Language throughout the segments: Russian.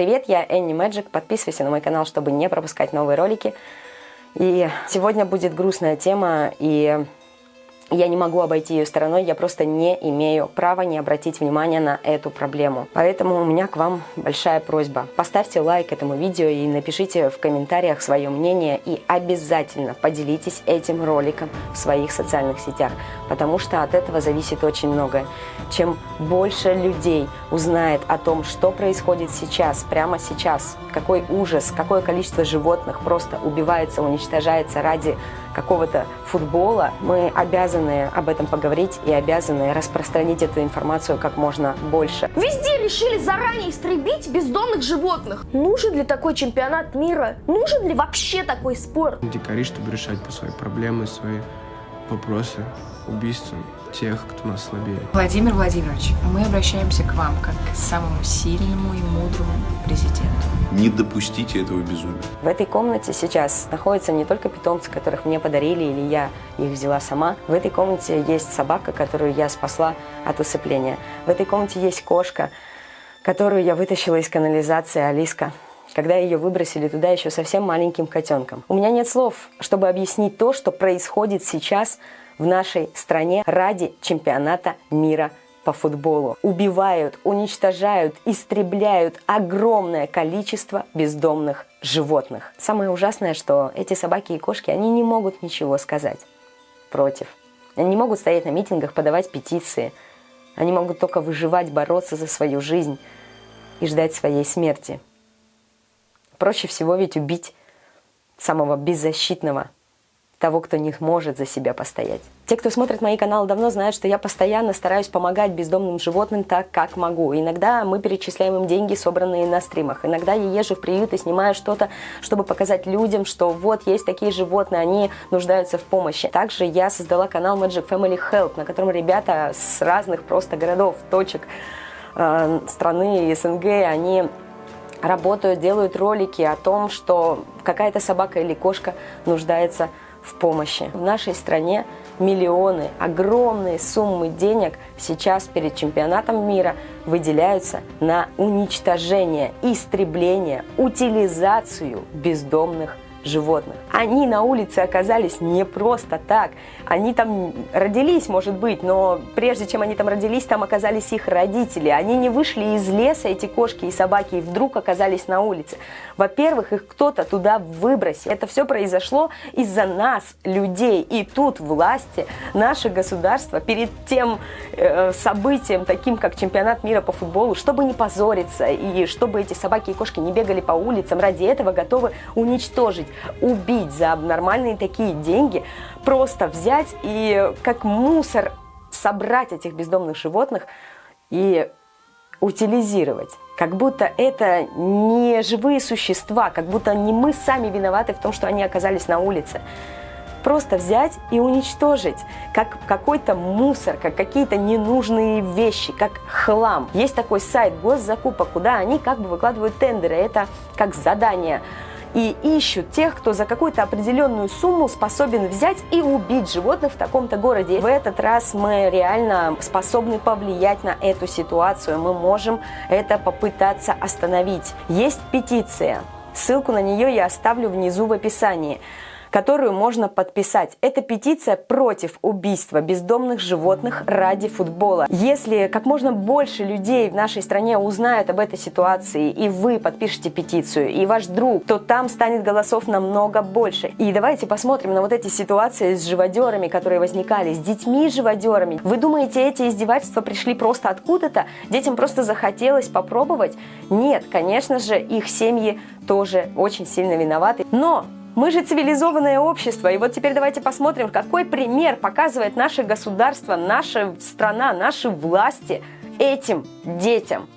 Привет, я Энни Мэджик. Подписывайся на мой канал, чтобы не пропускать новые ролики. И сегодня будет грустная тема, и я не могу обойти ее стороной, я просто не имею права не обратить внимания на эту проблему. Поэтому у меня к вам большая просьба. Поставьте лайк этому видео и напишите в комментариях свое мнение и обязательно поделитесь этим роликом в своих социальных сетях, потому что от этого зависит очень многое. Чем больше людей узнает о том, что происходит сейчас, прямо сейчас, какой ужас, какое количество животных просто убивается, уничтожается ради какого-то футбола, мы обязаны об этом поговорить и обязаны распространить эту информацию как можно больше. Везде решили заранее истребить бездомных животных. Нужен ли такой чемпионат мира? Нужен ли вообще такой спорт? Дикари, чтобы решать свои проблемы, свои вопросы, убийства тех, кто нас слабее. Владимир Владимирович, мы обращаемся к вам как к самому сильному и мудрому президенту. Не допустите этого безумия. В этой комнате сейчас находятся не только питомцы, которых мне подарили или я их взяла сама. В этой комнате есть собака, которую я спасла от усыпления. В этой комнате есть кошка, которую я вытащила из канализации Алиска когда ее выбросили туда еще совсем маленьким котенком. У меня нет слов, чтобы объяснить то, что происходит сейчас в нашей стране ради чемпионата мира по футболу. Убивают, уничтожают, истребляют огромное количество бездомных животных. Самое ужасное, что эти собаки и кошки, они не могут ничего сказать против. Они не могут стоять на митингах, подавать петиции. Они могут только выживать, бороться за свою жизнь и ждать своей смерти. Проще всего ведь убить самого беззащитного того, кто не может за себя постоять. Те, кто смотрит мои каналы давно, знают, что я постоянно стараюсь помогать бездомным животным так, как могу. Иногда мы перечисляем им деньги, собранные на стримах. Иногда я езжу в приют и снимаю что-то, чтобы показать людям, что вот есть такие животные, они нуждаются в помощи. Также я создала канал Magic Family Help, на котором ребята с разных просто городов, точек э, страны СНГ, они работают, делают ролики о том, что какая-то собака или кошка нуждается в в помощи. В нашей стране миллионы, огромные суммы денег сейчас перед чемпионатом мира выделяются на уничтожение, истребление, утилизацию бездомных животных. Они на улице оказались не просто так. Они там родились, может быть, но прежде чем они там родились, там оказались их родители. Они не вышли из леса, эти кошки и собаки, и вдруг оказались на улице. Во-первых, их кто-то туда выбросил. Это все произошло из-за нас, людей. И тут власти, наше государство перед тем э, событием, таким как чемпионат мира по футболу, чтобы не позориться и чтобы эти собаки и кошки не бегали по улицам, ради этого готовы уничтожить убить за нормальные такие деньги, просто взять и как мусор собрать этих бездомных животных и утилизировать. Как будто это не живые существа, как будто не мы сами виноваты в том, что они оказались на улице. Просто взять и уничтожить, как какой-то мусор, как какие-то ненужные вещи, как хлам. Есть такой сайт госзакупок, куда они как бы выкладывают тендеры, это как задание и ищут тех, кто за какую-то определенную сумму способен взять и убить животных в таком-то городе. В этот раз мы реально способны повлиять на эту ситуацию. Мы можем это попытаться остановить. Есть петиция. Ссылку на нее я оставлю внизу в описании которую можно подписать. Это петиция против убийства бездомных животных ради футбола. Если как можно больше людей в нашей стране узнают об этой ситуации, и вы подпишете петицию, и ваш друг, то там станет голосов намного больше. И давайте посмотрим на вот эти ситуации с живодерами, которые возникали, с детьми-живодерами. Вы думаете, эти издевательства пришли просто откуда-то? Детям просто захотелось попробовать? Нет, конечно же, их семьи тоже очень сильно виноваты. Но мы же цивилизованное общество, и вот теперь давайте посмотрим, какой пример показывает наше государство, наша страна, наши власти этим детям.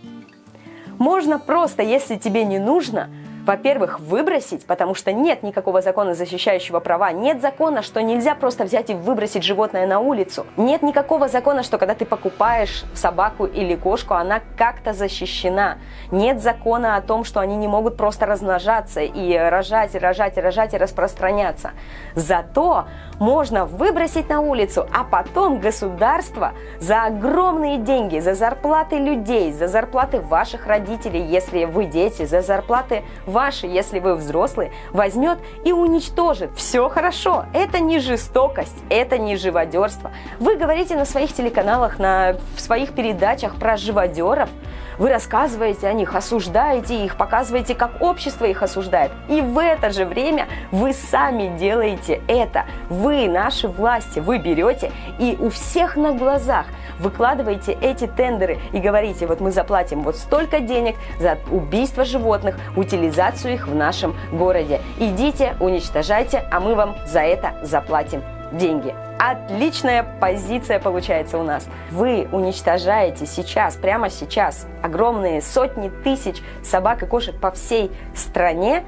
Можно просто, если тебе не нужно, во-первых, выбросить, потому что нет никакого закона, защищающего права. Нет закона, что нельзя просто взять и выбросить животное на улицу. Нет никакого закона, что когда ты покупаешь собаку или кошку, она как-то защищена. Нет закона о том, что они не могут просто размножаться и рожать, и рожать, и рожать, и распространяться. Зато можно выбросить на улицу, а потом государство за огромные деньги, за зарплаты людей, за зарплаты ваших родителей, если вы дети, за зарплаты ваши, если вы взрослые, возьмет и уничтожит. Все хорошо, это не жестокость, это не живодерство. Вы говорите на своих телеканалах, на, в своих передачах про живодеров, вы рассказываете о них, осуждаете их, показываете, как общество их осуждает. И в это же время вы сами делаете это. Вы, наши власти, вы берете и у всех на глазах выкладываете эти тендеры и говорите, вот мы заплатим вот столько денег за убийство животных, утилизацию их в нашем городе. Идите, уничтожайте, а мы вам за это заплатим деньги. Отличная позиция получается у нас. Вы уничтожаете сейчас, прямо сейчас, огромные сотни тысяч собак и кошек по всей стране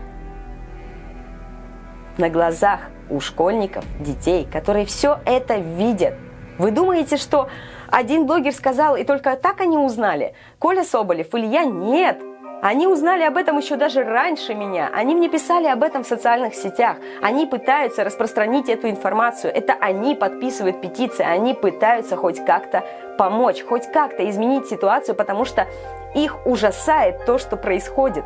на глазах у школьников, детей, которые все это видят. Вы думаете, что один блогер сказал, и только так они узнали? Коля Соболев или я? Нет! Они узнали об этом еще даже раньше меня. Они мне писали об этом в социальных сетях. Они пытаются распространить эту информацию. Это они подписывают петиции. Они пытаются хоть как-то помочь, хоть как-то изменить ситуацию, потому что их ужасает то, что происходит.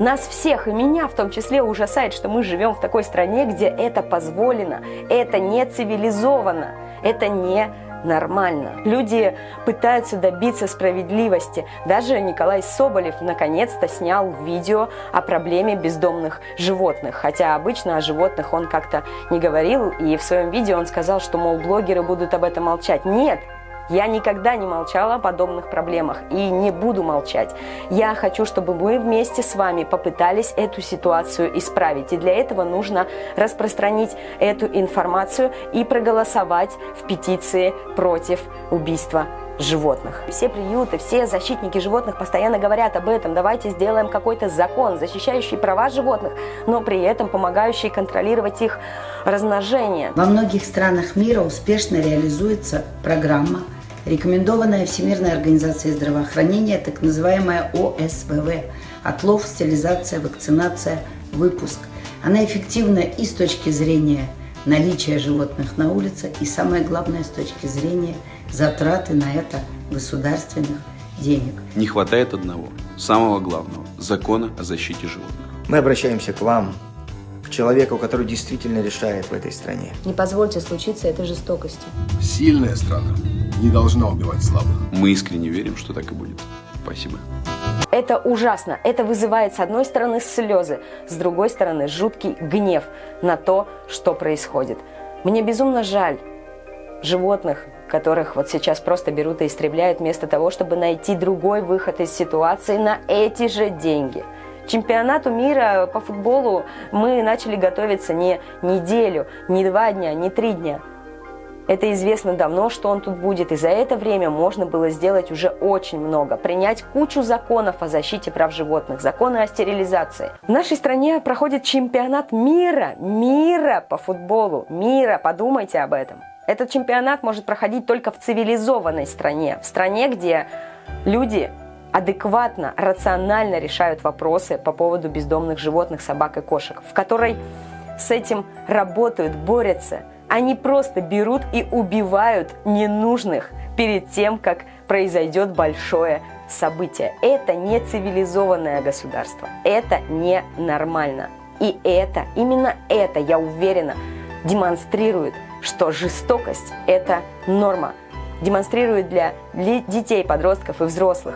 Нас всех, и меня в том числе, ужасает, что мы живем в такой стране, где это позволено. Это не цивилизованно. Это не нормально. Люди пытаются добиться справедливости. Даже Николай Соболев наконец-то снял видео о проблеме бездомных животных. Хотя обычно о животных он как-то не говорил, и в своем видео он сказал, что, мол, блогеры будут об этом молчать. Нет, я никогда не молчала о подобных проблемах и не буду молчать. Я хочу, чтобы мы вместе с вами попытались эту ситуацию исправить. И для этого нужно распространить эту информацию и проголосовать в петиции против убийства животных. Все приюты, все защитники животных постоянно говорят об этом. Давайте сделаем какой-то закон, защищающий права животных, но при этом помогающий контролировать их размножение. Во многих странах мира успешно реализуется программа рекомендованная Всемирной организацией здравоохранения, так называемая ОСВВ – отлов, стерилизация, вакцинация, выпуск. Она эффективна и с точки зрения наличия животных на улице, и самое главное, с точки зрения затраты на это государственных денег. Не хватает одного, самого главного – закона о защите животных. Мы обращаемся к вам, к человеку, который действительно решает в этой стране. Не позвольте случиться этой жестокости. Сильная страна не должна убивать слабых. Мы искренне верим, что так и будет. Спасибо. Это ужасно. Это вызывает с одной стороны слезы, с другой стороны жуткий гнев на то, что происходит. Мне безумно жаль животных, которых вот сейчас просто берут и истребляют вместо того, чтобы найти другой выход из ситуации на эти же деньги. Чемпионату мира по футболу мы начали готовиться не неделю, не два дня, не три дня. Это известно давно, что он тут будет, и за это время можно было сделать уже очень много. Принять кучу законов о защите прав животных, законы о стерилизации. В нашей стране проходит чемпионат мира, мира по футболу, мира, подумайте об этом. Этот чемпионат может проходить только в цивилизованной стране, в стране, где люди адекватно, рационально решают вопросы по поводу бездомных животных, собак и кошек, в которой с этим работают, борются – они просто берут и убивают ненужных перед тем, как произойдет большое событие. Это не цивилизованное государство. Это не нормально. И это, именно это, я уверена, демонстрирует, что жестокость – это норма. Демонстрирует для детей, подростков и взрослых,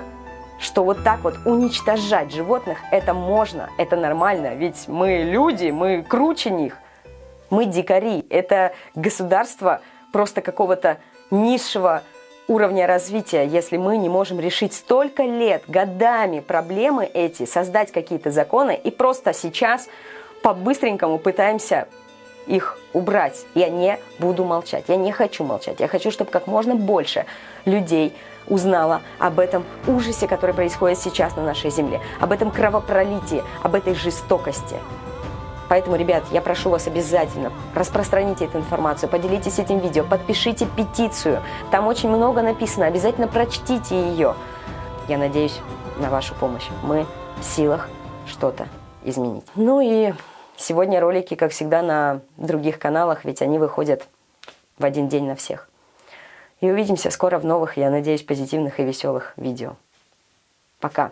что вот так вот уничтожать животных – это можно, это нормально, ведь мы люди, мы круче них. Мы дикари. Это государство просто какого-то низшего уровня развития, если мы не можем решить столько лет, годами проблемы эти, создать какие-то законы и просто сейчас по-быстренькому пытаемся их убрать. Я не буду молчать, я не хочу молчать. Я хочу, чтобы как можно больше людей узнала об этом ужасе, который происходит сейчас на нашей земле, об этом кровопролитии, об этой жестокости. Поэтому, ребят, я прошу вас обязательно распространите эту информацию, поделитесь этим видео, подпишите петицию. Там очень много написано, обязательно прочтите ее. Я надеюсь на вашу помощь. Мы в силах что-то изменить. Ну и сегодня ролики, как всегда, на других каналах, ведь они выходят в один день на всех. И увидимся скоро в новых, я надеюсь, позитивных и веселых видео. Пока!